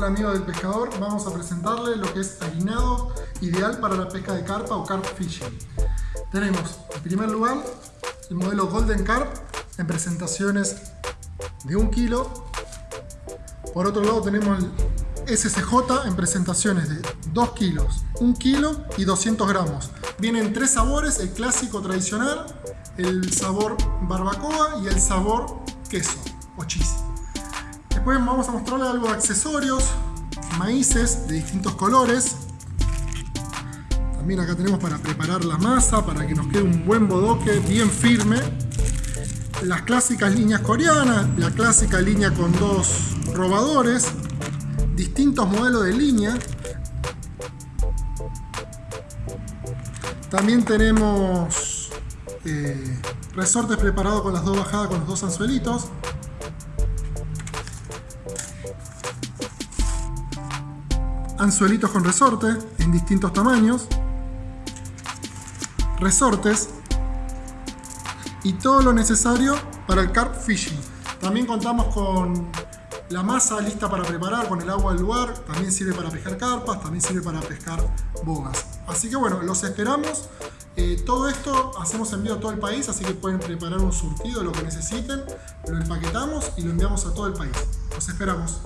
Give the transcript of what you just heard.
Hola amigos del pescador, vamos a presentarles lo que es harinado ideal para la pesca de carpa o carp fishing. Tenemos en primer lugar el modelo Golden Carp en presentaciones de 1 kilo. Por otro lado tenemos el SCJ en presentaciones de 2 kilos, 1 kilo y 200 gramos. Vienen tres sabores, el clásico tradicional, el sabor barbacoa y el sabor queso o cheese. Después vamos a mostrarles algo de accesorios, maíces de distintos colores. También acá tenemos para preparar la masa, para que nos quede un buen bodoque bien firme. Las clásicas líneas coreanas, la clásica línea con dos robadores, distintos modelos de línea. También tenemos eh, resortes preparados con las dos bajadas con los dos anzuelitos. Anzuelitos con resorte en distintos tamaños, resortes y todo lo necesario para el carp fishing. También contamos con la masa lista para preparar con el agua del lugar, también sirve para pescar carpas, también sirve para pescar bogas. Así que bueno, los esperamos. Eh, todo esto hacemos envío a todo el país, así que pueden preparar un surtido de lo que necesiten, lo empaquetamos y lo enviamos a todo el país. Los esperamos.